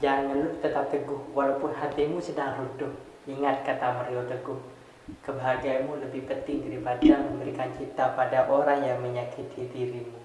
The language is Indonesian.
Jangan lu tetap teguh walaupun hatimu sedang runtuh. Ingat kata Mario Teguh, kebahagiaanmu lebih penting daripada memberikan cinta pada orang yang menyakiti dirimu.